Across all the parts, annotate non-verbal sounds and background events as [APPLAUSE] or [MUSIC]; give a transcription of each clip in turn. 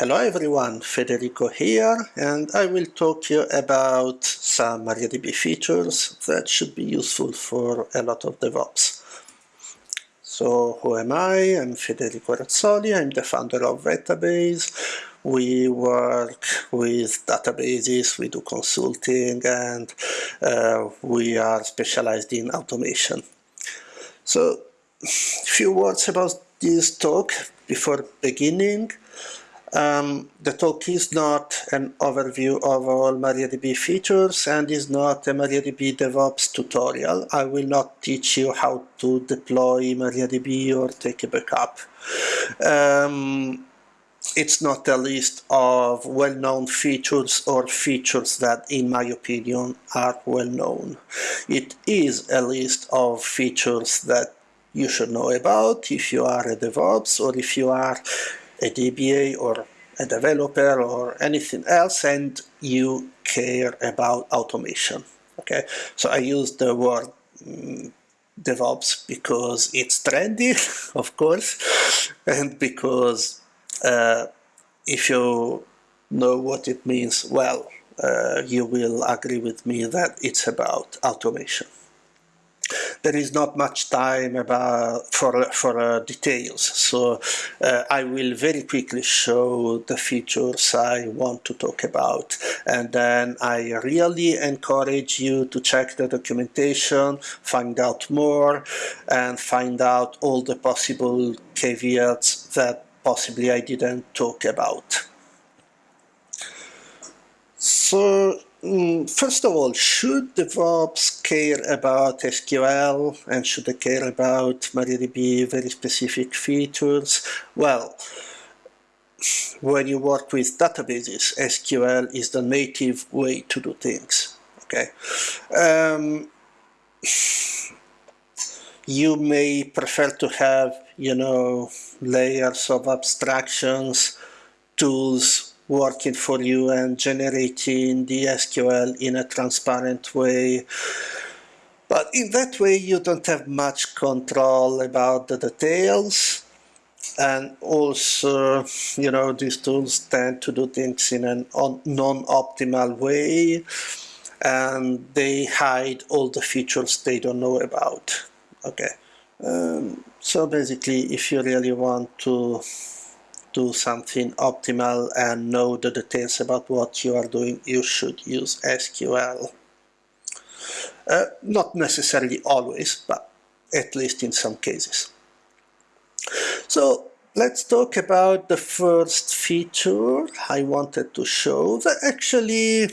Hello everyone, Federico here, and I will talk you about some MariaDB features that should be useful for a lot of DevOps. So who am I? I'm Federico Razzoli, I'm the founder of Vettabase. We work with databases, we do consulting, and uh, we are specialized in automation. So, a few words about this talk before beginning. Um, the talk is not an overview of all MariaDB features and is not a MariaDB DevOps tutorial. I will not teach you how to deploy MariaDB or take a backup. Um, it's not a list of well-known features or features that, in my opinion, are well-known. It is a list of features that you should know about if you are a DevOps or if you are a DBA or a developer or anything else and you care about automation. Okay, so I use the word um, DevOps because it's trendy, [LAUGHS] of course, [LAUGHS] and because uh, if you know what it means, well, uh, you will agree with me that it's about automation there is not much time about for for uh, details. So uh, I will very quickly show the features I want to talk about. And then I really encourage you to check the documentation find out more and find out all the possible caveats that possibly I didn't talk about. So first of all, should DevOps care about SQL and should they care about MariaDB very specific features? Well, when you work with databases, SQL is the native way to do things. Okay. Um, you may prefer to have, you know, layers of abstractions, tools working for you and generating the SQL in a transparent way. But in that way, you don't have much control about the details. And also, you know, these tools tend to do things in a non-optimal way. And they hide all the features they don't know about. Okay. Um, so basically, if you really want to do something optimal and know the details about what you are doing, you should use SQL. Uh, not necessarily always, but at least in some cases. So let's talk about the first feature I wanted to show that actually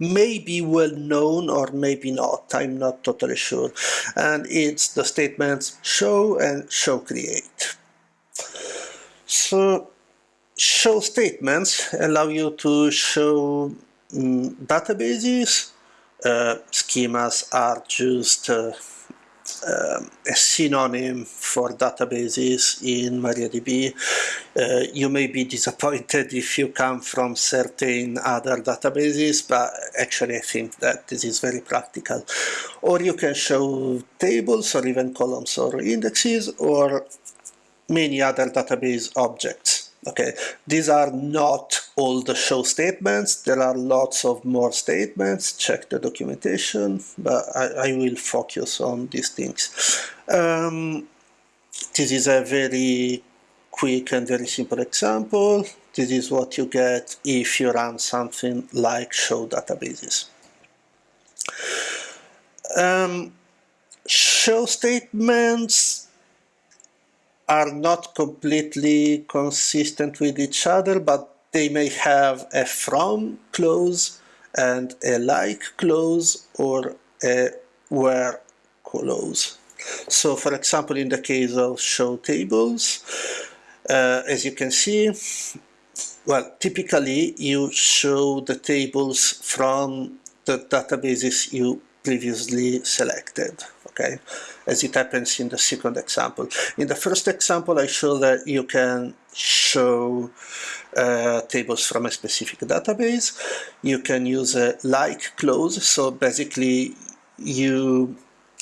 may be well known or maybe not, I'm not totally sure. And it's the statements show and show create. So show statements allow you to show um, databases. Uh, schemas are just uh, uh, a synonym for databases in MariaDB. Uh, you may be disappointed if you come from certain other databases, but actually I think that this is very practical. Or you can show tables or even columns or indexes or many other database objects. Okay, these are not all the show statements. There are lots of more statements. Check the documentation, but I, I will focus on these things. Um, this is a very quick and very simple example. This is what you get if you run something like show databases. Um, show statements are not completely consistent with each other, but they may have a from clause and a like clause or a where clause. So for example, in the case of show tables, uh, as you can see, well, typically you show the tables from the databases you previously selected okay, as it happens in the second example. In the first example, I show that you can show uh, tables from a specific database. You can use a like clause, so basically you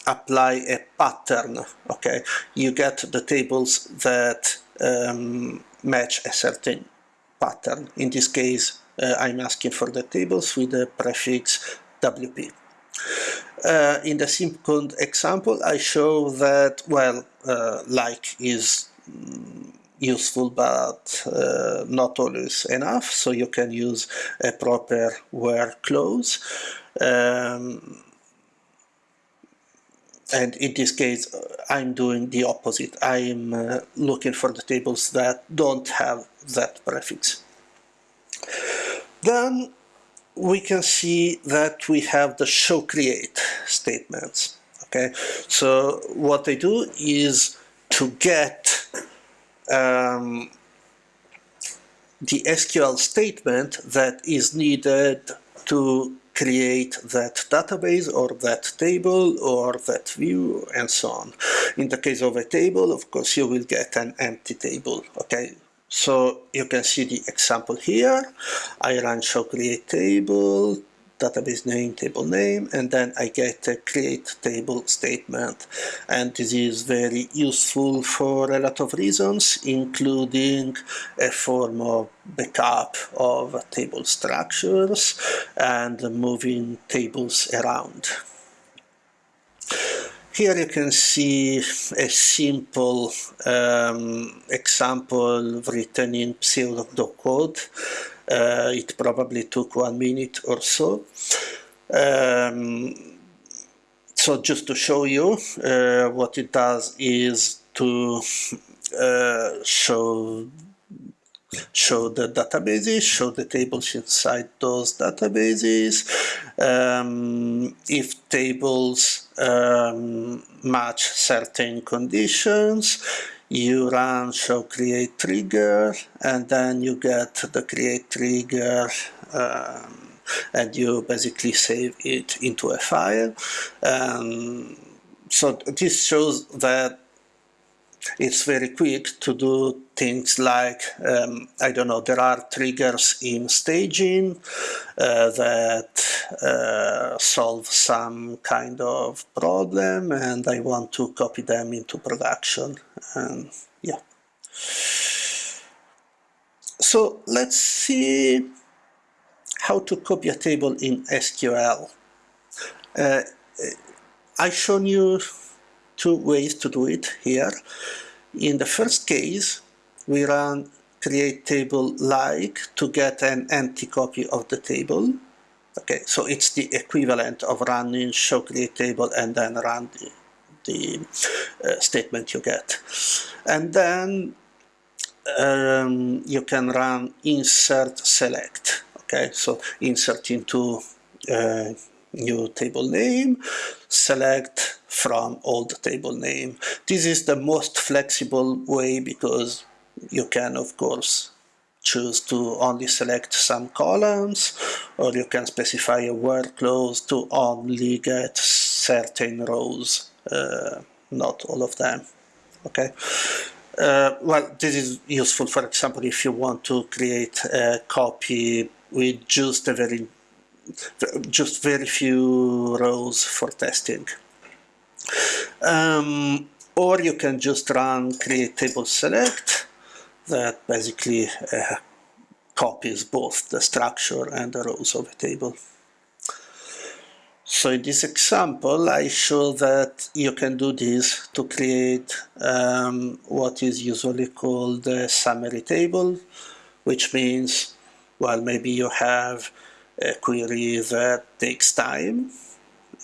apply a pattern, okay? You get the tables that um, match a certain pattern. In this case, uh, I'm asking for the tables with the prefix WP. Uh, in the second example, I show that, well, uh, like is mm, useful but uh, not always enough, so you can use a proper where clause. Um, and in this case I'm doing the opposite. I'm uh, looking for the tables that don't have that prefix. Then we can see that we have the show create statements. Okay, so what they do is to get um, the SQL statement that is needed to create that database or that table or that view and so on. In the case of a table, of course, you will get an empty table, okay? So you can see the example here. I run show create table, database name, table name, and then I get a create table statement. And this is very useful for a lot of reasons, including a form of backup of table structures and moving tables around. Here you can see a simple um, example written in pseudocode uh, it probably took one minute or so. Um, so just to show you, uh, what it does is to uh, show show the databases, show the tables inside those databases. Um, if tables um, match certain conditions, you run show create trigger and then you get the create trigger um, and you basically save it into a file um, so this shows that it's very quick to do things like, um, I don't know, there are triggers in staging uh, that uh, solve some kind of problem and I want to copy them into production. And yeah. So let's see how to copy a table in SQL. Uh, I've shown you two ways to do it here. In the first case, we run create table like to get an empty copy of the table. Okay, so it's the equivalent of running show create table and then run the, the uh, statement you get. And then um, you can run insert select. Okay, so insert into uh, new table name, select from old table name. This is the most flexible way because you can of course choose to only select some columns or you can specify a clause to only get certain rows, uh, not all of them. Okay. Uh, well, this is useful, for example, if you want to create a copy with just a very just very few rows for testing. Um, or you can just run create table select that basically uh, copies both the structure and the rows of a table. So in this example, I show that you can do this to create um, what is usually called a summary table, which means, well, maybe you have a query that takes time.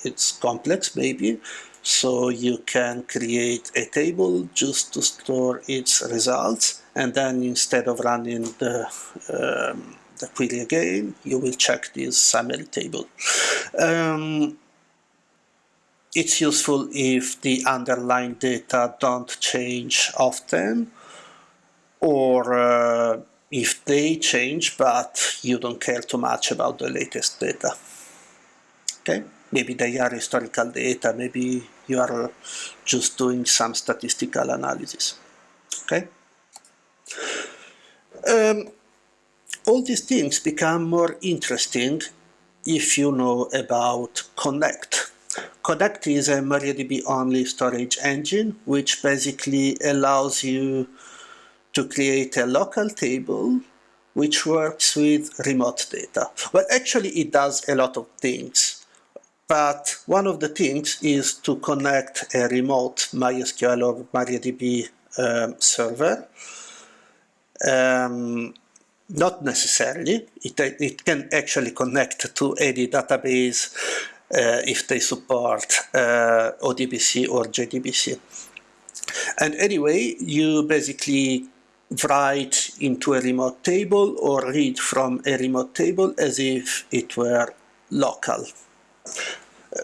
It's complex maybe. So you can create a table just to store its results and then instead of running the, um, the query again, you will check this summary table. Um, it's useful if the underlying data don't change often or uh, if they change but you don't care too much about the latest data. Okay, maybe they are historical data, maybe you are just doing some statistical analysis. Okay. Um, all these things become more interesting if you know about Connect. Connect is a MariaDB only storage engine which basically allows you to create a local table which works with remote data. Well, actually it does a lot of things, but one of the things is to connect a remote MySQL or MariaDB um, server. Um, not necessarily. It, it can actually connect to any database uh, if they support uh, ODBC or JDBC. And anyway, you basically write into a remote table or read from a remote table as if it were local.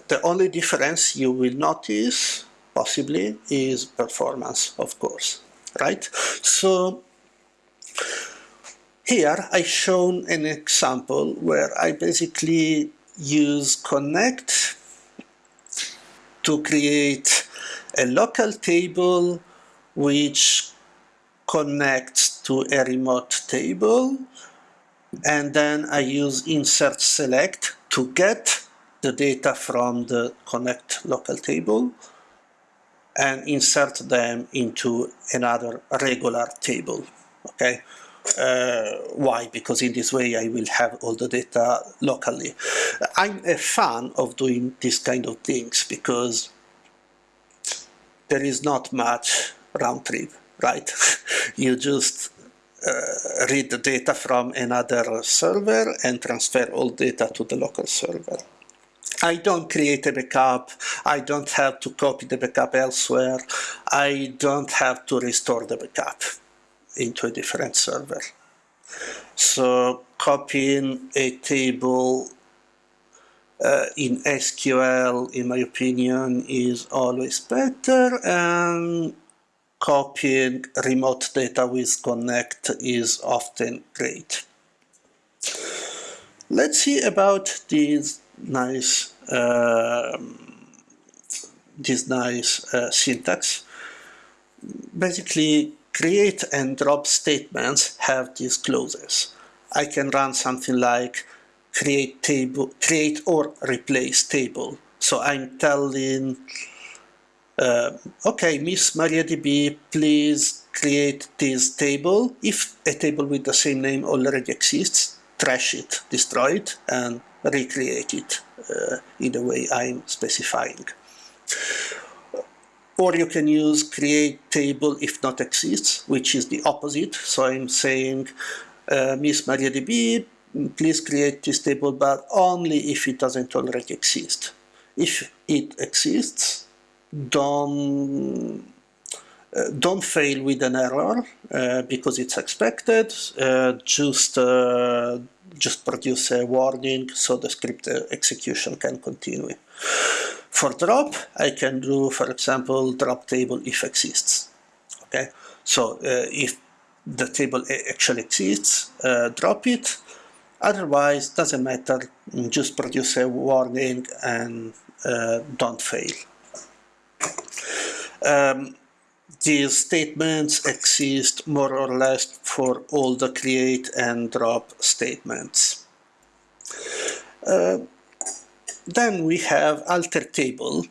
The only difference you will notice, possibly, is performance, of course, right? So here I shown an example where I basically use connect to create a local table which connects to a remote table and then I use insert select to get the data from the connect local table and insert them into another regular table okay uh, why? Because in this way I will have all the data locally. I'm a fan of doing this kind of things because there is not much round trip, right? [LAUGHS] you just uh, read the data from another server and transfer all data to the local server. I don't create a backup, I don't have to copy the backup elsewhere, I don't have to restore the backup into a different server. So copying a table uh, in SQL, in my opinion, is always better and copying remote data with Connect is often great. Let's see about this nice uh, this nice uh, syntax. Basically, create and drop statements have these clauses. I can run something like create table, create or replace table. So I'm telling, uh, okay, Miss MariaDB, please create this table. If a table with the same name already exists, trash it, destroy it, and recreate it uh, in the way I'm specifying or you can use create table if not exists, which is the opposite. So I'm saying, uh, Miss MariaDB, please create this table, but only if it doesn't already exist. If it exists, don't uh, don't fail with an error uh, because it's expected. Uh, just uh, just produce a warning so the script uh, execution can continue. For drop, I can do, for example, drop table if exists. Okay, so uh, if the table actually exists, drop it. Otherwise, doesn't matter, just produce a warning and don't fail. Um, these statements exist more or less for all the create and drop statements. Uh, then we have alter table.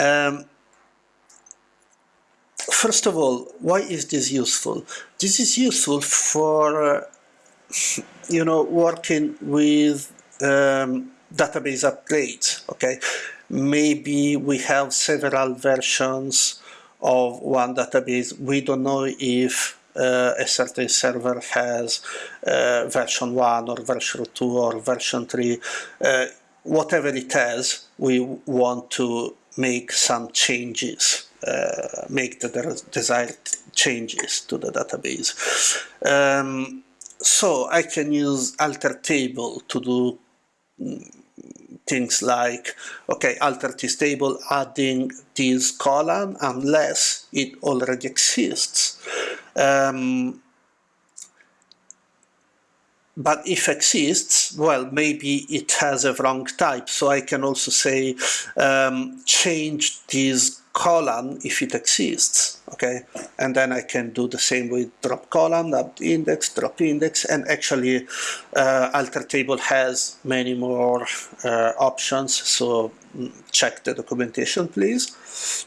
Um, first of all, why is this useful? This is useful for, uh, you know, working with um, database upgrades, okay? Maybe we have several versions of one database. We don't know if uh, a certain server has uh, version 1 or version 2 or version 3. Uh, whatever it has, we want to make some changes, uh, make the desired changes to the database. Um, so I can use alter table to do mm, things like, okay, alter this table, adding this column unless it already exists. Um, but if exists, well, maybe it has a wrong type. So I can also say um, change this column if it exists, okay? And then I can do the same with drop column, up index, drop index, and actually uh, alter table has many more uh, options, so mm, check the documentation, please.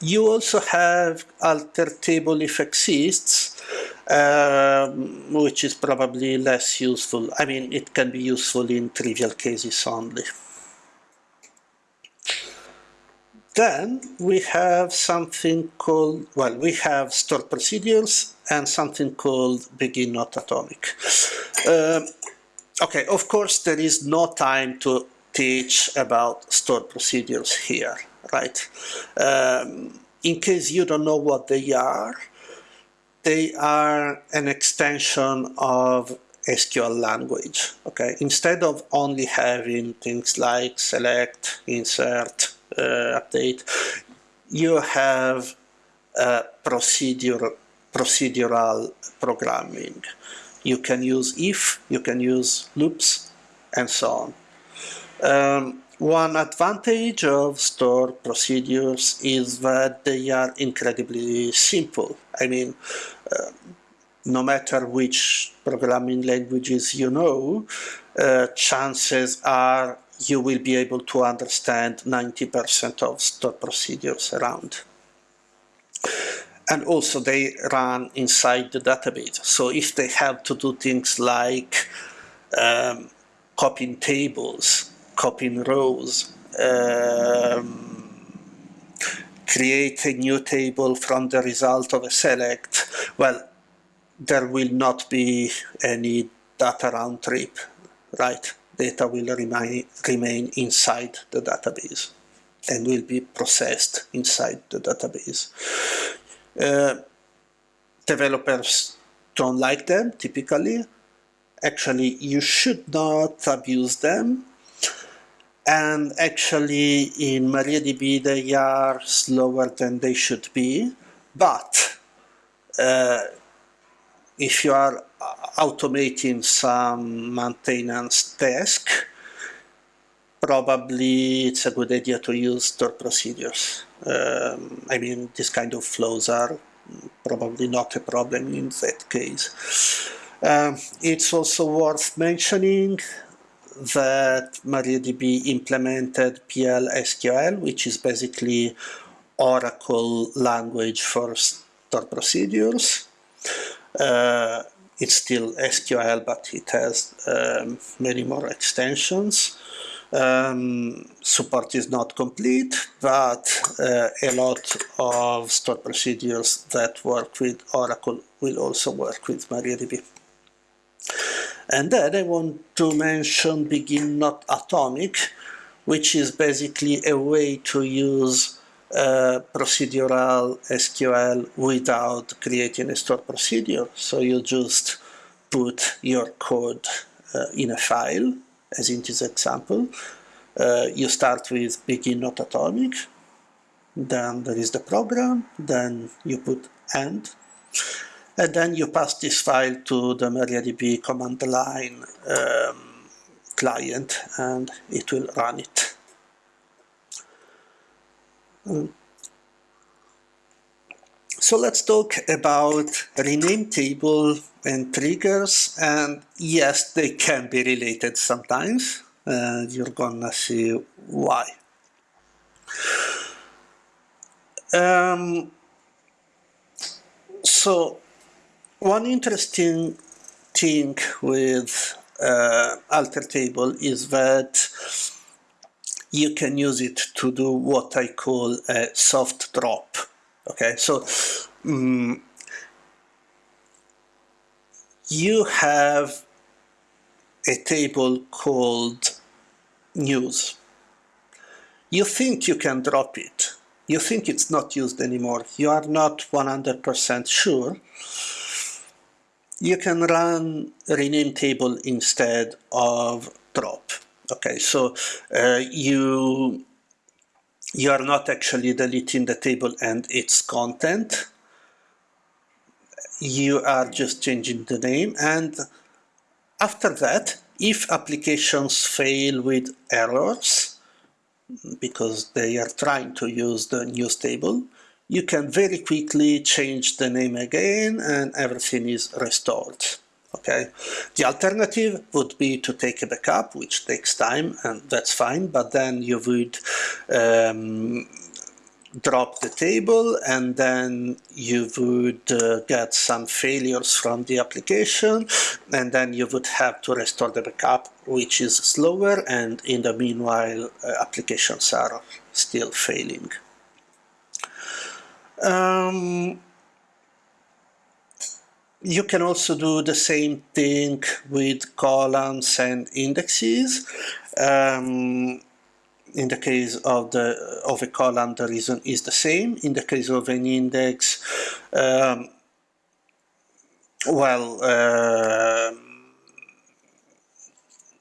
You also have alter table if exists, um, which is probably less useful. I mean, it can be useful in trivial cases only. Then we have something called, well, we have stored procedures and something called begin not atomic. Um, okay, of course, there is no time to teach about stored procedures here, right? Um, in case you don't know what they are, they are an extension of SQL language, okay? Instead of only having things like select, insert, update, you have procedure, procedural programming. You can use if, you can use loops, and so on. Um, one advantage of stored procedures is that they are incredibly simple. I mean, uh, no matter which programming languages you know, uh, chances are you will be able to understand 90% of stored procedures around. And also they run inside the database. So if they have to do things like um, copying tables, copying rows, um, create a new table from the result of a select, well, there will not be any data round trip, right? Data will remain, remain inside the database and will be processed inside the database. Uh, developers don't like them typically. Actually, you should not abuse them. And actually, in MariaDB, they are slower than they should be. But uh, if you are automating some maintenance task, probably it's a good idea to use stored procedures. Um, I mean, this kind of flows are probably not a problem in that case. Um, it's also worth mentioning that MariaDB implemented PL SQL, which is basically Oracle language for stored procedures. Uh, it's still SQL, but it has um, many more extensions. Um, support is not complete, but uh, a lot of stored procedures that work with Oracle will also work with MariaDB. And then I want to mention Begin Not Atomic, which is basically a way to use uh, procedural SQL without creating a stored procedure. So you just put your code uh, in a file, as in this example. Uh, you start with begin not atomic, then there is the program, then you put end, and then you pass this file to the MariaDB command line um, client and it will run it. So let's talk about rename table and triggers and yes they can be related sometimes and you're gonna see why. Um, so one interesting thing with uh, alter table is that you can use it to do what I call a soft drop. Okay, so um, you have a table called news. You think you can drop it. You think it's not used anymore. You are not 100% sure. You can run rename table instead of drop. Okay, so uh, you you are not actually deleting the table and its content. You are just changing the name and after that, if applications fail with errors, because they are trying to use the news table, you can very quickly change the name again and everything is restored okay? The alternative would be to take a backup, which takes time, and that's fine, but then you would um, drop the table and then you would uh, get some failures from the application and then you would have to restore the backup which is slower and in the meanwhile uh, applications are still failing. Um, you can also do the same thing with columns and indexes. Um, in the case of the of a column, the reason is the same. In the case of an index, um, well, uh,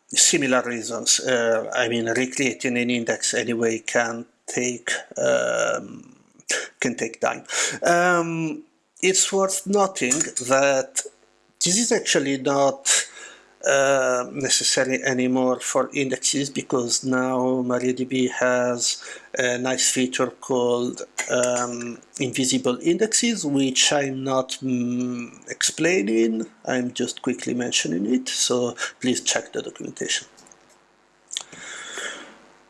similar reasons. Uh, I mean, recreating an index anyway can take um, can take time. It's worth noting that this is actually not uh, necessary anymore for indexes because now MariaDB has a nice feature called um, invisible indexes which I'm not mm, explaining, I'm just quickly mentioning it, so please check the documentation.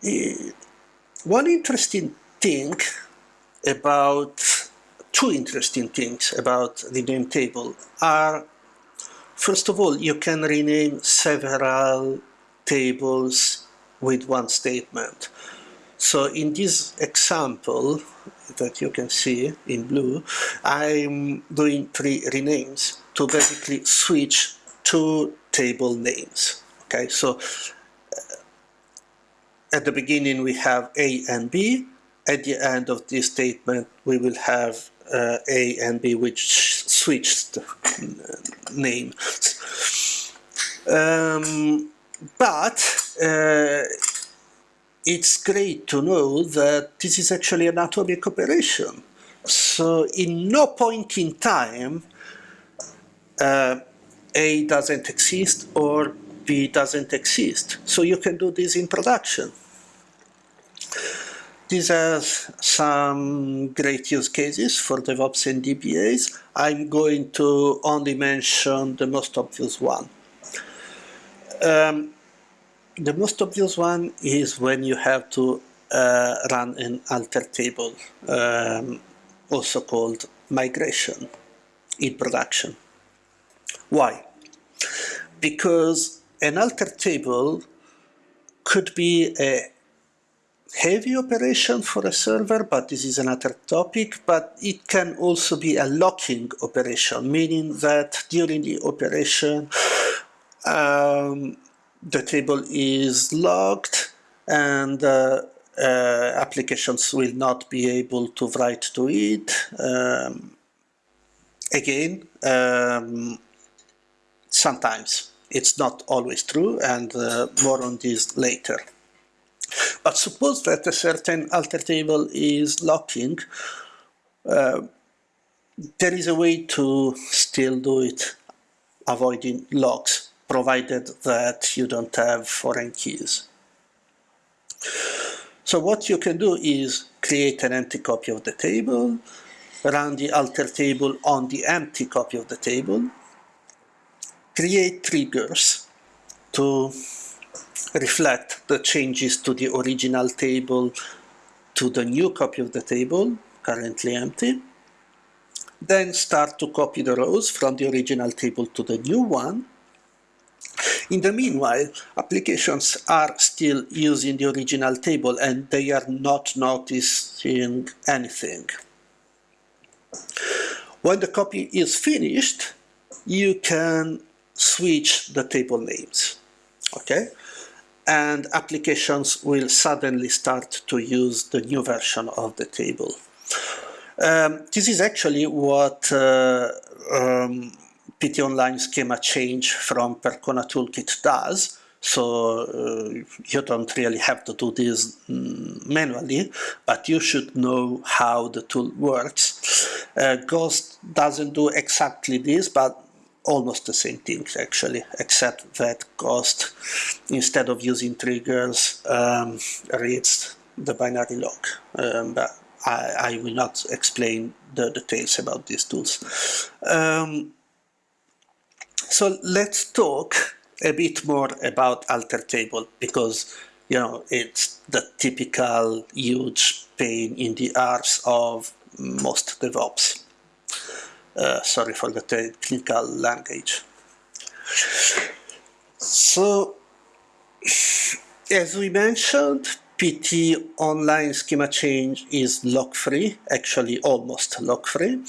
Uh, one interesting thing about two interesting things about the name table are First of all, you can rename several tables with one statement. So in this example that you can see in blue, I'm doing three renames to basically switch two table names. Okay, so uh, at the beginning we have A and B. At the end of this statement we will have uh, A and B which switched name. Um, but uh, it's great to know that this is actually an atomic operation. So in no point in time uh, A doesn't exist or B doesn't exist. So you can do this in production. These are some great use cases for DevOps and DBAs. I'm going to only mention the most obvious one. Um, the most obvious one is when you have to uh, run an alter table, um, also called migration in production. Why? Because an alter table could be a heavy operation for a server, but this is another topic, but it can also be a locking operation, meaning that during the operation um, the table is locked and uh, uh, applications will not be able to write to it. Um, again, um, sometimes it's not always true and uh, more on this later. But suppose that a certain alter table is locking, uh, there is a way to still do it avoiding locks, provided that you don't have foreign keys. So what you can do is create an empty copy of the table, run the alter table on the empty copy of the table, create triggers to reflect the changes to the original table to the new copy of the table, currently empty. Then start to copy the rows from the original table to the new one. In the meanwhile, applications are still using the original table and they are not noticing anything. When the copy is finished, you can switch the table names. Okay, and applications will suddenly start to use the new version of the table. Um, this is actually what uh, um, PT Online Schema Change from Percona Toolkit does. So uh, you don't really have to do this mm, manually, but you should know how the tool works. Uh, gh-ost doesn't do exactly this, but almost the same things actually, except that gh-ost, instead of using triggers, um, reads the binary log. Um, but I, I, will not explain the details about these tools. Um, so let's talk a bit more about alter table because you know, it's the typical huge pain in the arse of most DevOps. Uh, sorry for the technical language. So, as we mentioned, PT online schema change is lock-free, actually almost lock-free,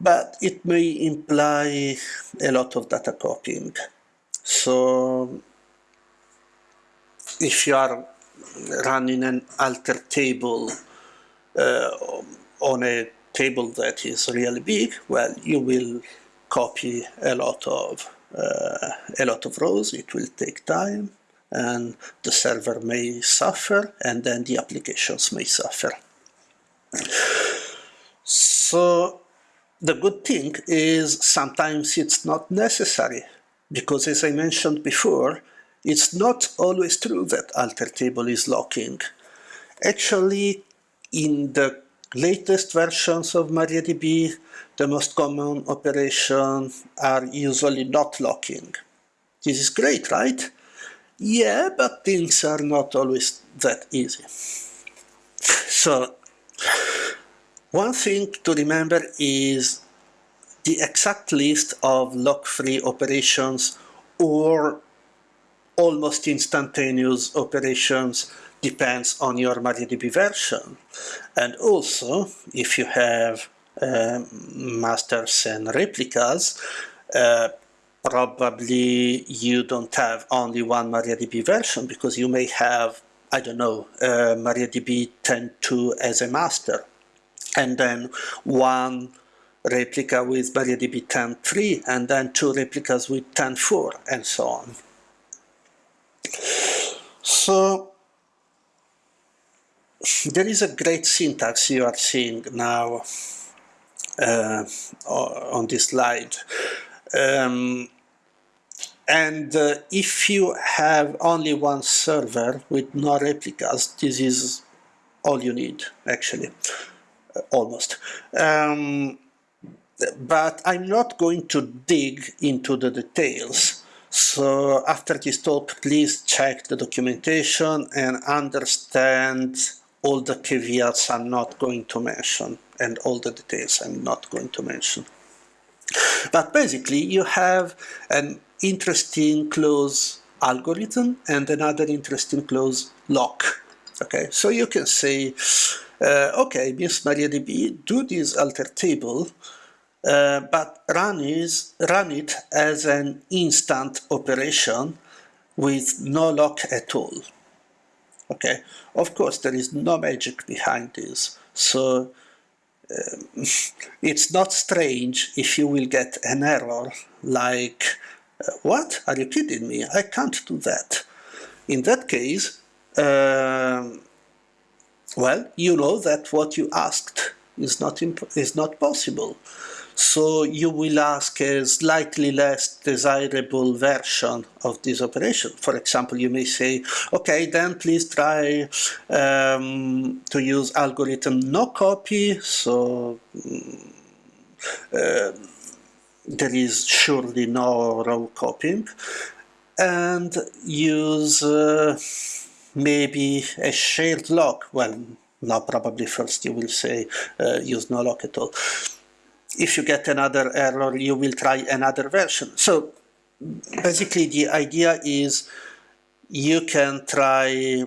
but it may imply a lot of data copying. So if you are running an alter table uh, on a table that is really big, well, you will copy a lot of uh, a lot of rows. It will take time, and the server may suffer, and then the applications may suffer. So the good thing is sometimes it's not necessary because as I mentioned before, it's not always true that alter table is locking. Actually, in the latest versions of MariaDB, the most common operations are usually not locking. This is great, right? Yeah, but things are not always that easy. So, one thing to remember is the exact list of lock-free operations or almost instantaneous operations depends on your MariaDB version. And also, if you have uh, masters and replicas, uh, probably you don't have only one MariaDB version because you may have, I don't know, uh, MariaDB 10.2 as a master and then one replica with MariaDB 10.3 and then two replicas with 10.4 and so on. So there is a great syntax you are seeing now uh, on this slide. Um, and uh, if you have only one server with no replicas, this is all you need, actually, uh, almost. Um, but I'm not going to dig into the details. So after this talk, please check the documentation and understand all the caveats I'm not going to mention and all the details I'm not going to mention. But basically you have an interesting clause algorithm and another interesting clause lock. Okay, so you can say, uh, okay, Miss MariaDB, do this alter table uh, but run, is, run it as an instant operation with no lock at all. Okay, of course there is no magic behind this, so um, [LAUGHS] it's not strange if you will get an error like, uh, what, are you kidding me, I can't do that. In that case, uh, well, you know that what you asked is not, is not possible so you will ask a slightly less desirable version of this operation. For example, you may say, okay, then please try um, to use algorithm no copy, so mm, uh, there is surely no row copying, and use uh, maybe a shared lock. Well, now probably first you will say uh, use no lock at all if you get another error, you will try another version. So basically the idea is you can try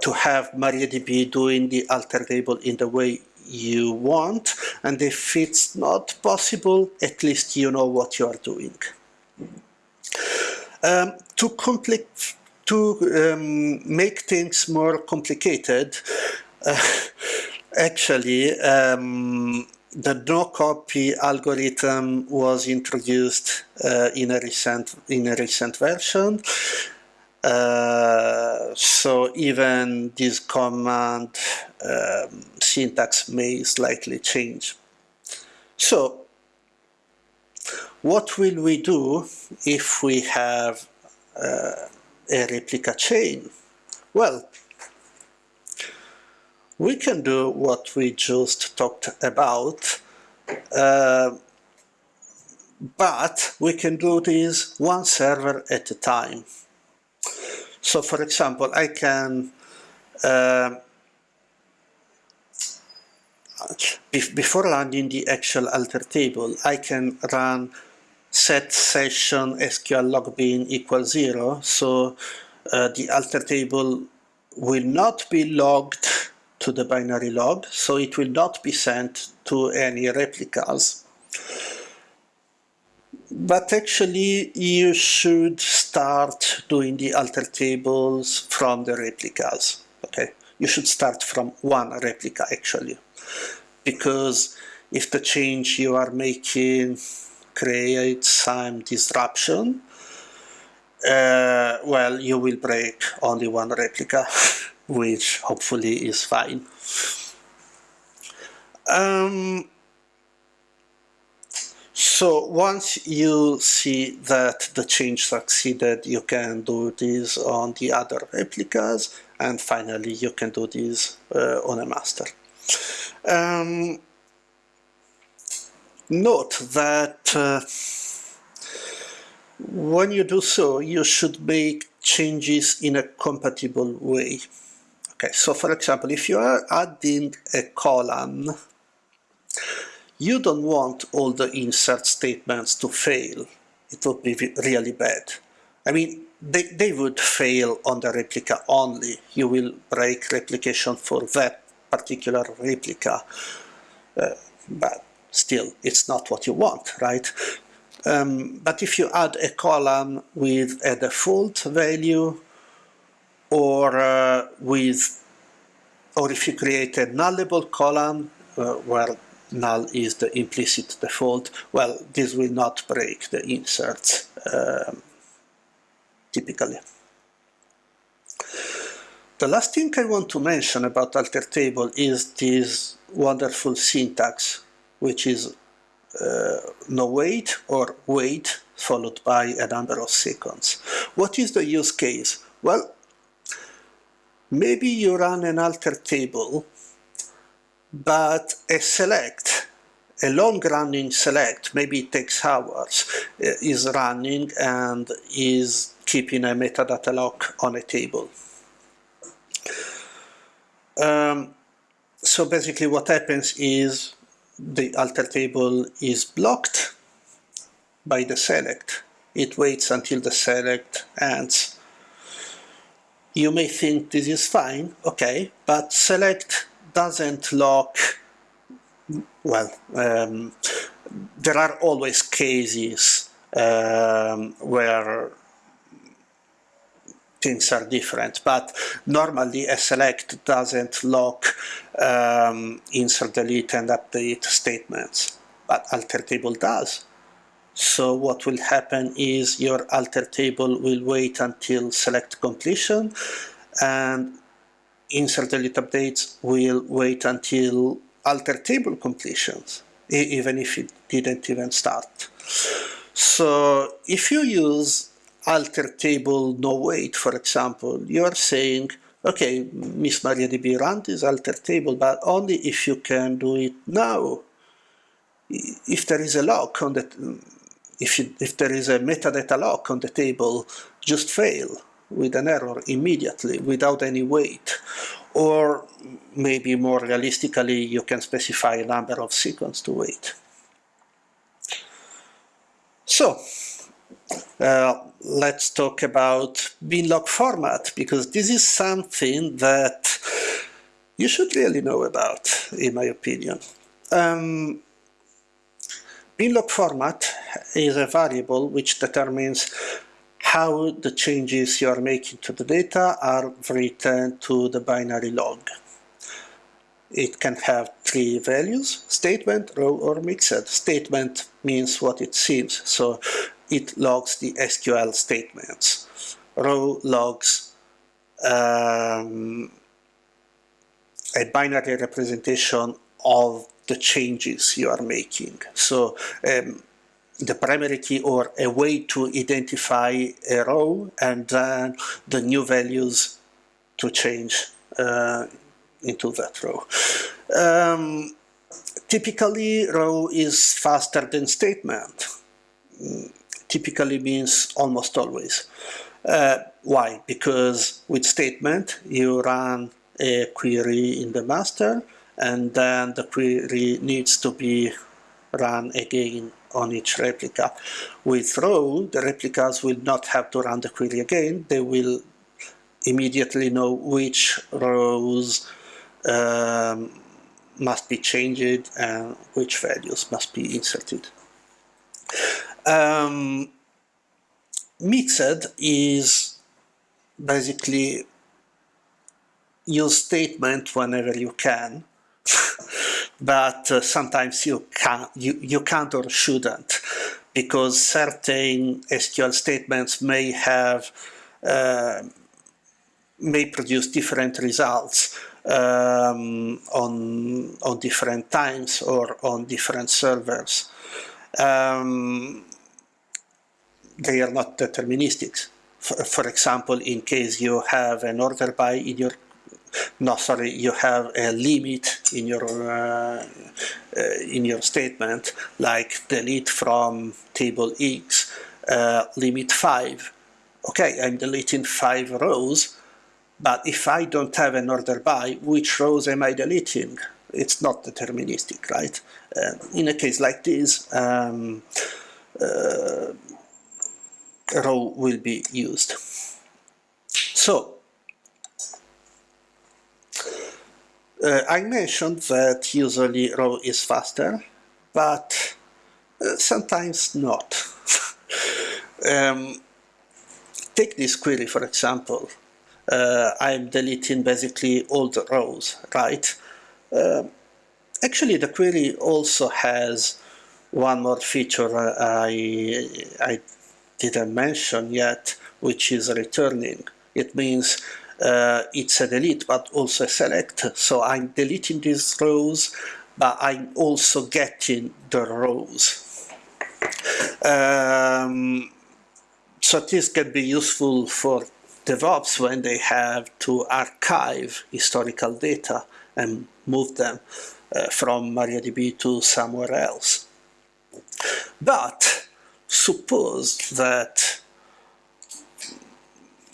to have MariaDB doing the alter table in the way you want, and if it's not possible, at least you know what you are doing. Um, to, to um, make things more complicated, uh, [LAUGHS] actually, um, the no copy algorithm was introduced uh, in a recent in a recent version. Uh, so even this command um, syntax may slightly change. So what will we do if we have uh, a replica chain? Well, we can do what we just talked about, uh, but we can do this one server at a time. So for example, I can uh, before running the actual alter table, I can run set session SQL log bin equals zero. So uh, the alter table will not be logged to the binary log, so it will not be sent to any replicas. But actually, you should start doing the alter tables from the replicas. Okay, you should start from one replica actually, because if the change you are making creates some disruption, uh, well, you will break only one replica, [LAUGHS] which hopefully is fine. Um, so once you see that the change succeeded, you can do this on the other replicas, and finally you can do this uh, on a master. Um, note that uh, when you do so, you should make changes in a compatible way. Okay, so for example, if you are adding a column, you don't want all the insert statements to fail. It would be really bad. I mean, they, they would fail on the replica only. You will break replication for that particular replica. Uh, but still, it's not what you want, right? Um, but if you add a column with a default value or uh, with or if you create a nullable column uh, where null is the implicit default, well, this will not break the inserts um, typically. The last thing I want to mention about alter table is this wonderful syntax, which is uh, no wait or wait followed by a number of seconds. What is the use case? Well, maybe you run an alter table, but a select, a long-running select, maybe it takes hours, uh, is running and is keeping a metadata lock on a table. Um, so basically what happens is the alter table is blocked by the select. It waits until the select ends. You may think this is fine, okay, but select doesn't lock, well, um, there are always cases um, where things are different, but normally a select doesn't lock um, insert, delete, and update statements, but alter table does. So what will happen is your alter table will wait until select completion and insert delete updates will wait until alter table completions, even if it didn't even start. So if you use alter table no wait, for example, you are saying, okay, Miss MariaDB run this alter table, but only if you can do it now. If there is a lock on the, if, you, if there is a metadata lock on the table, just fail with an error immediately without any wait. Or maybe more realistically, you can specify a number of seconds to wait. So, uh, let's talk about binlog format, because this is something that you should really know about, in my opinion. Um, binlog format is a variable which determines how the changes you are making to the data are written to the binary log. It can have three values, statement, row, or mixed. Statement means what it seems, so it logs the SQL statements. Row logs um, a binary representation of the changes you are making. So um, the primary key or a way to identify a row and then the new values to change uh, into that row. Um, typically, row is faster than statement. Typically means almost always. Uh, why? Because with statement, you run a query in the master, and then the query needs to be run again on each replica. With row, the replicas will not have to run the query again. They will immediately know which rows um, must be changed and which values must be inserted. Um, mixed is basically use statement whenever you can [LAUGHS] but uh, sometimes you can't you, you can't or shouldn't because certain SQL statements may have uh, may produce different results um, on on different times or on different servers. Um, they are not deterministic. For, for, example, in case you have an order by in your no sorry you have a limit in your uh, uh, in your statement like delete from table X uh, limit 5 okay I'm deleting 5 rows but if I don't have an order by which rows am I deleting? It's not deterministic right? Uh, in a case like this um, row will be used. So Uh, I mentioned that usually row is faster, but uh, sometimes not. [LAUGHS] um, take this query for example. Uh, I'm deleting basically all the rows, right? Actually the query also has one more feature I, I didn't mention yet, which is returning. It means uh, it's a delete but also a select so I'm deleting these rows but I'm also getting the rows um, so this can be useful for DevOps when they have to archive historical data and move them uh, from MariaDB to somewhere else. But suppose that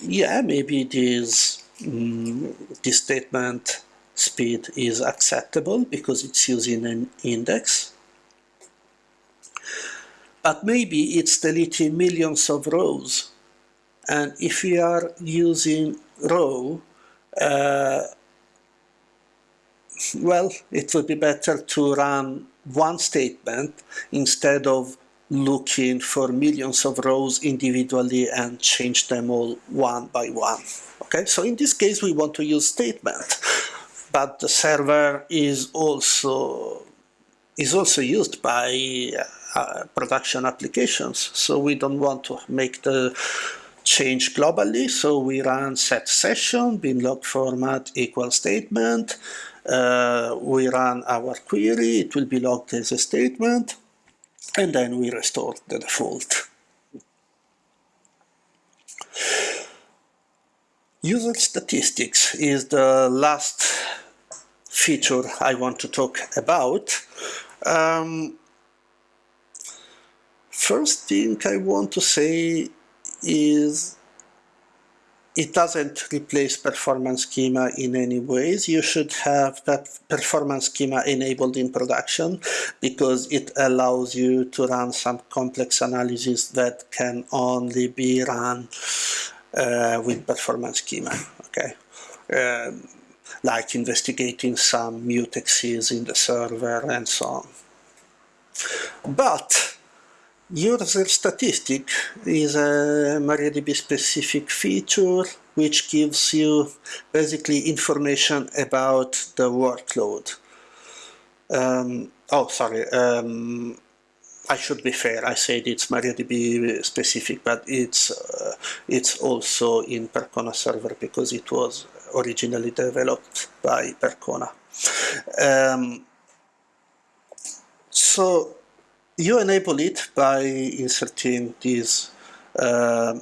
yeah, maybe this, um, this statement speed is acceptable because it's using an index. But maybe it's deleting millions of rows. And if we are using row, uh, well, it would be better to run one statement instead of looking for millions of rows individually and change them all one by one. Okay, so in this case we want to use statement, but the server is also is also used by uh, production applications, so we don't want to make the change globally, so we run set session, bin log format equal statement, uh, we run our query, it will be logged as a statement, and then we restore the default. User statistics is the last feature I want to talk about. Um, first thing I want to say is it doesn't replace performance schema in any ways. You should have that performance schema enabled in production because it allows you to run some complex analysis that can only be run uh, with performance schema. Okay, um, like investigating some mutexes in the server and so on. But User statistic is a MariaDB specific feature which gives you basically information about the workload. Um, oh, sorry. Um, I should be fair. I said it's MariaDB specific, but it's uh, it's also in Percona server because it was originally developed by Percona. Um, so you enable it by inserting this uh,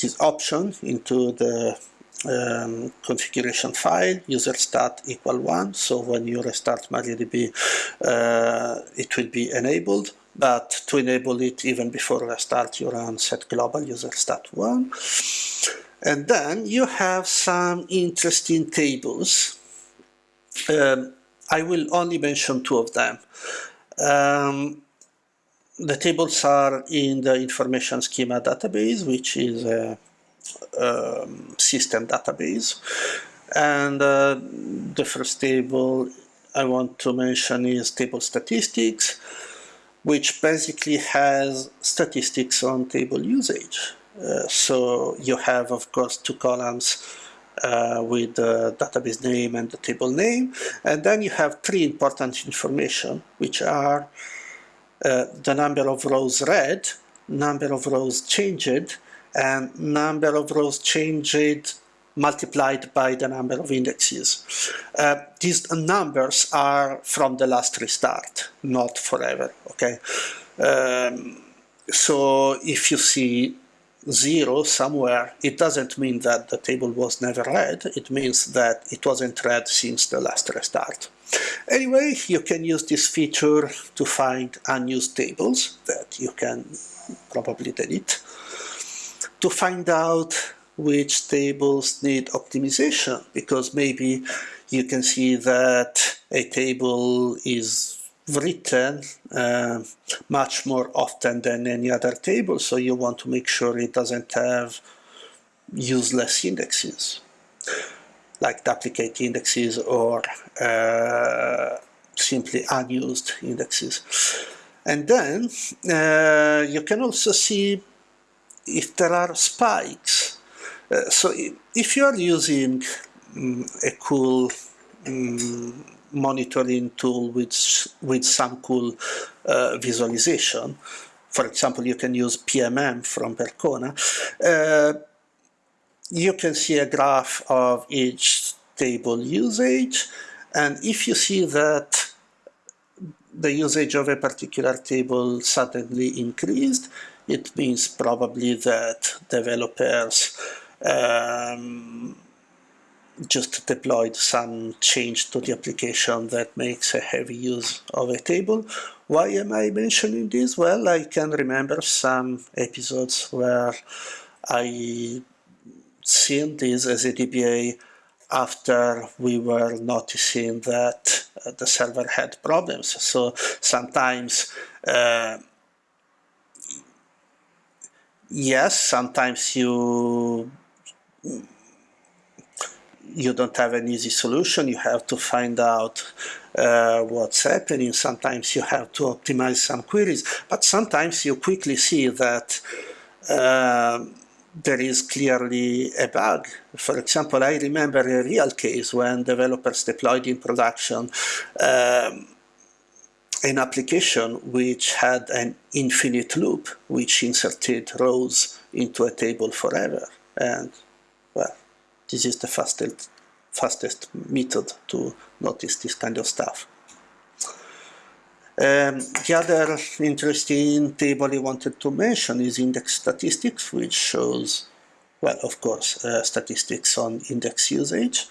this option into the um, configuration file user stat equal 1 so when you restart MariaDB uh, it will be enabled but to enable it even before restart, you run set global user stat1. And then you have some interesting tables. Um, I will only mention two of them. Um, the tables are in the information schema database, which is a um, system database. And uh, the first table I want to mention is table statistics, which basically has statistics on table usage. Uh, so you have, of course, two columns uh, with the database name and the table name. And then you have three important information, which are uh, the number of rows read, number of rows changed, and number of rows changed multiplied by the number of indexes. Uh, these numbers are from the last restart, not forever, okay? Um, so if you see zero somewhere, it doesn't mean that the table was never read, it means that it wasn't read since the last restart. Anyway, you can use this feature to find unused tables that you can probably delete, to find out which tables need optimization, because maybe you can see that a table is written uh, much more often than any other table, so you want to make sure it doesn't have useless indexes, like duplicate indexes or uh, simply unused indexes. And then uh, you can also see if there are spikes. Uh, so if you are using um, a cool um, monitoring tool with, with some cool uh, visualization. For example, you can use PMM from Percona. Uh, you can see a graph of each table usage, and if you see that the usage of a particular table suddenly increased, it means probably that developers um, just deployed some change to the application that makes a heavy use of a table. Why am I mentioning this? Well, I can remember some episodes where I seen this as a DBA after we were noticing that uh, the server had problems. So sometimes uh, yes, sometimes you you don't have an easy solution. You have to find out uh, what's happening. Sometimes you have to optimize some queries, but sometimes you quickly see that uh, there is clearly a bug. For example, I remember a real case when developers deployed in production um, an application which had an infinite loop which inserted rows into a table forever. And this is the fastest, fastest method to notice this kind of stuff. Um, the other interesting table I wanted to mention is index statistics, which shows, well, of course, uh, statistics on index usage.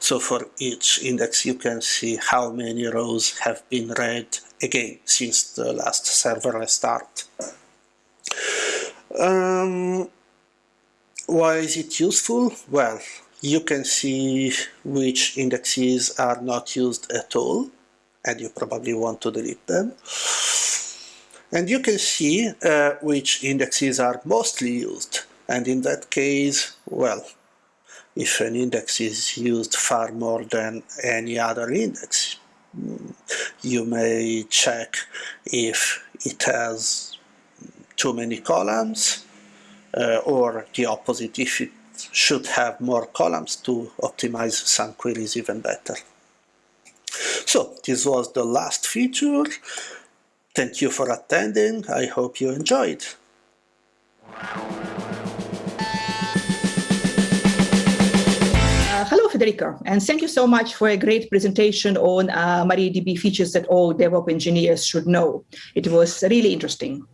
So for each index, you can see how many rows have been read again since the last server restart. Um, why is it useful? Well, you can see which indexes are not used at all, and you probably want to delete them. And you can see uh, which indexes are mostly used. And in that case, well, if an index is used far more than any other index, you may check if it has too many columns, Uh, or the opposite if it should have more columns to optimize some queries even better. So this was the last feature. Thank you for attending. I hope you enjoyed. Federico, and thank you so much for a great presentation on uh, MariaDB features that all DevOps engineers should know. It was really interesting.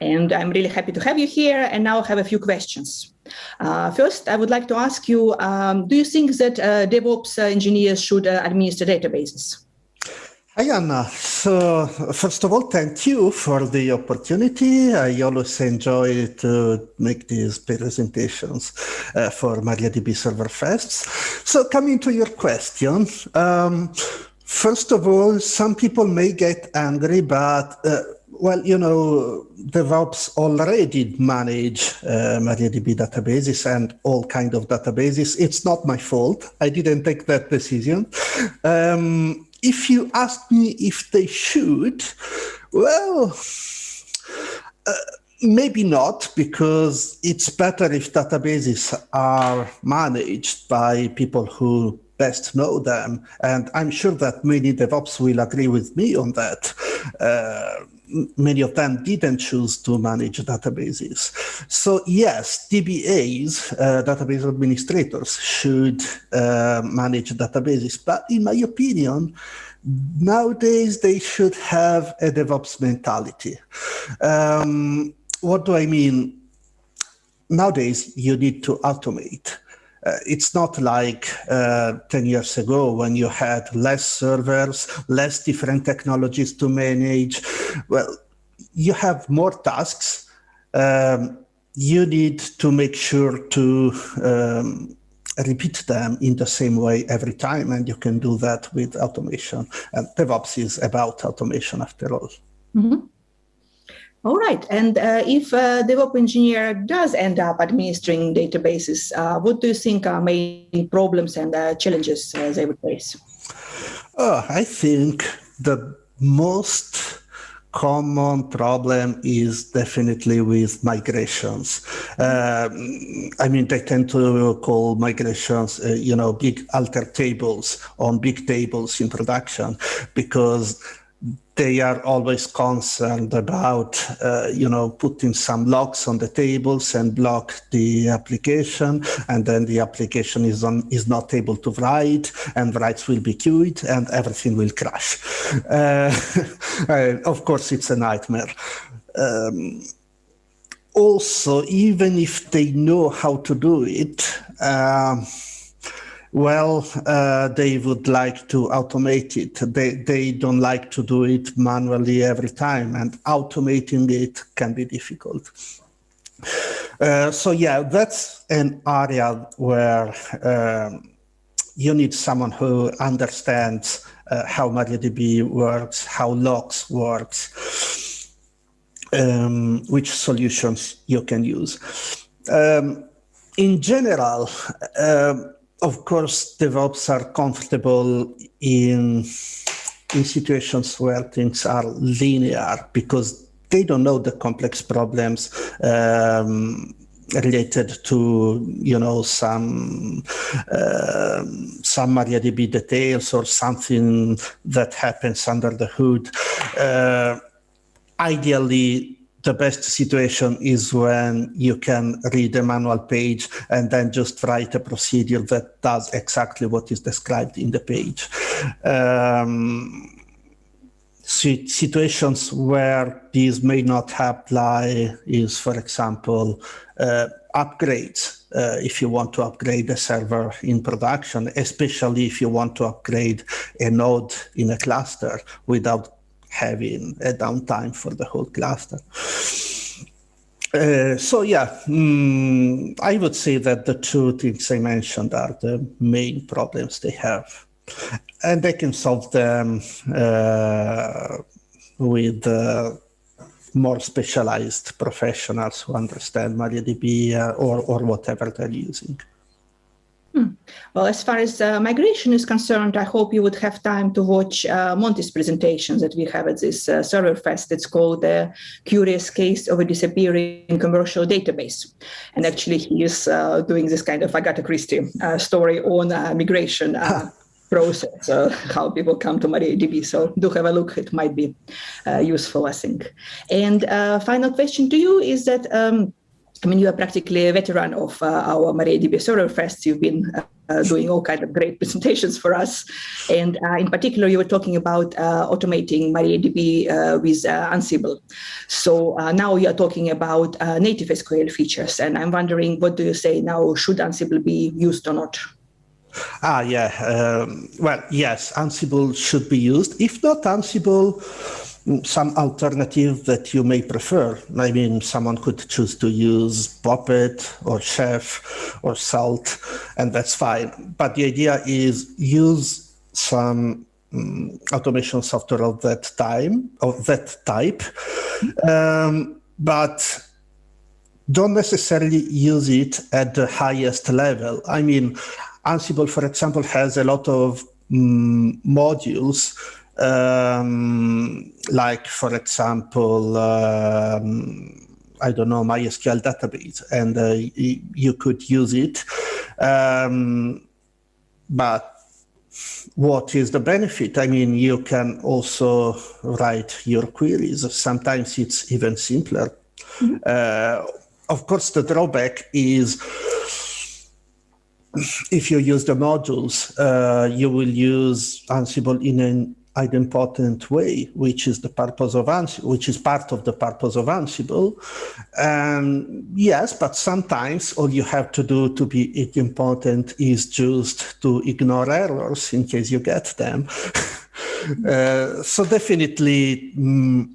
And I'm really happy to have you here, and now I have a few questions. Uh, first, I would like to ask you, um, do you think that uh, DevOps engineers should uh, administer databases? Hi, Anna. So, first of all, thank you for the opportunity. I always enjoy to make these presentations uh, for MariaDB Server Fests. So, coming to your question, um, first of all, some people may get angry, but uh, well, you know, DevOps already manage uh, MariaDB databases and all kind of databases. It's not my fault. I didn't take that decision. Um, if you ask me if they should, well, uh, maybe not, because it's better if databases are managed by people who best know them. And I'm sure that many DevOps will agree with me on that. Uh, many of them didn't choose to manage databases. So yes, DBAs, uh, database administrators, should uh, manage databases. But in my opinion, nowadays they should have a DevOps mentality. Um, what do I mean? Nowadays, you need to automate. Uh, it's not like uh, 10 years ago when you had less servers, less different technologies to manage. Well, you have more tasks. Um, you need to make sure to um, repeat them in the same way every time, and you can do that with automation. And DevOps is about automation after all. Mm -hmm. All right. And uh, if a DevOps engineer does end up administering databases, uh, what do you think are main problems and uh, challenges uh, they would face? Oh, I think the most common problem is definitely with migrations. Um, I mean, they tend to call migrations, uh, you know, big alter tables on big tables in production because they are always concerned about, uh, you know, putting some locks on the tables and block the application, and then the application is on is not able to write, and writes will be queued, and everything will crash. [LAUGHS] [LAUGHS] Uh, of course, it's a nightmare. Um, also, even if they know how to do it. Um, well, uh, they would like to automate it. They, they don't like to do it manually every time, and automating it can be difficult. Uh, so yeah, that's an area where um, you need someone who understands uh, how MariaDB works, how logs works, um, which solutions you can use. Um, in general, um, of course, DevOps are comfortable in in situations where things are linear because they don't know the complex problems um, related to you know some uh, some MariaDB details or something that happens under the hood. Uh, ideally, the best situation is when you can read a manual page and then just write a procedure that does exactly what is described in the page. Um, situations where these may not apply is, for example, uh, upgrades. Uh, if you want to upgrade a server in production, especially if you want to upgrade a node in a cluster without having a downtime for the whole cluster. Uh, so yeah, mm, I would say that the two things I mentioned are the main problems they have. And they can solve them uh, with uh, more specialized professionals who understand MariaDB uh, or, or whatever they're using. Hmm. Well, as far as uh, migration is concerned, I hope you would have time to watch uh, Monty's presentation that we have at this uh, server fest. It's called the curious case of a disappearing commercial database. And actually he is uh, doing this kind of Agatha Christie uh, story on uh, migration [LAUGHS] process, how people come to MariaDB. So do have a look, it might be useful, I think. And final question to you is that um, I mean, you are practically a veteran of uh, our MariaDB Server Fest. You've been uh, doing all kinds of great [LAUGHS] presentations for us. And uh, in particular, you were talking about uh, automating MariaDB uh, with uh, Ansible. So now you are talking about native SQL features. And I'm wondering, what do you say now? Should Ansible be used or not? Ah, yeah. Um, well, yes, Ansible should be used. If not Ansible, some alternative that you may prefer. I mean, someone could choose to use Puppet or Chef or Salt, and that's fine. But the idea is use some um, automation software of that time, of that type, um, but don't necessarily use it at the highest level. I mean, Ansible, for example, has a lot of um, modules um, like, for example, um, I don't know, MySQL database, and uh, you could use it. Um, but what is the benefit? I mean, you can also write your queries. Sometimes it's even simpler. Mm -hmm. uh, of course, the drawback is if you use the modules, uh, you will use Ansible in an idempotent way, which is the purpose of Ansible, which is part of the purpose of Ansible. And yes, but sometimes all you have to do to be idempotent is just to ignore errors in case you get them. [LAUGHS] uh, so definitely mm,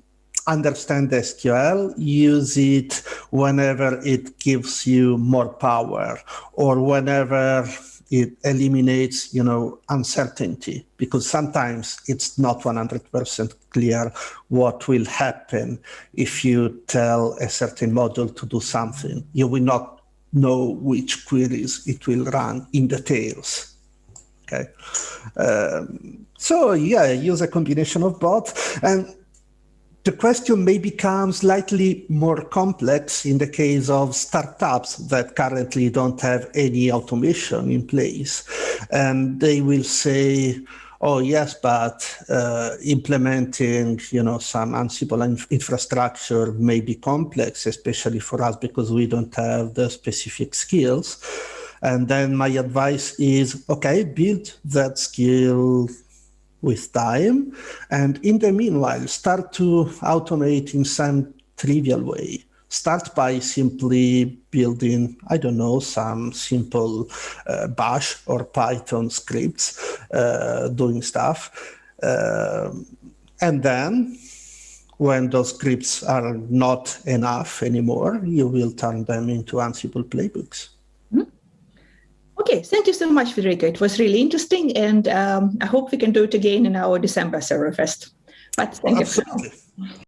understand SQL, use it whenever it gives you more power or whenever it eliminates, you know, uncertainty because sometimes it's not 100% clear what will happen if you tell a certain module to do something. You will not know which queries it will run in details. Okay. Um, so yeah, use a combination of both. And the question may become slightly more complex in the case of startups that currently don't have any automation in place. And they will say, oh yes, but uh, implementing you know some Ansible inf infrastructure may be complex, especially for us because we don't have the specific skills. And then my advice is, okay, build that skill with time. And in the meanwhile, start to automate in some trivial way. Start by simply building, I don't know, some simple uh, bash or Python scripts uh, doing stuff. Uh, and then when those scripts are not enough anymore, you will turn them into Ansible playbooks. Okay, thank you so much, Federico. It was really interesting, and um, I hope we can do it again in our December Serverfest. But thank you.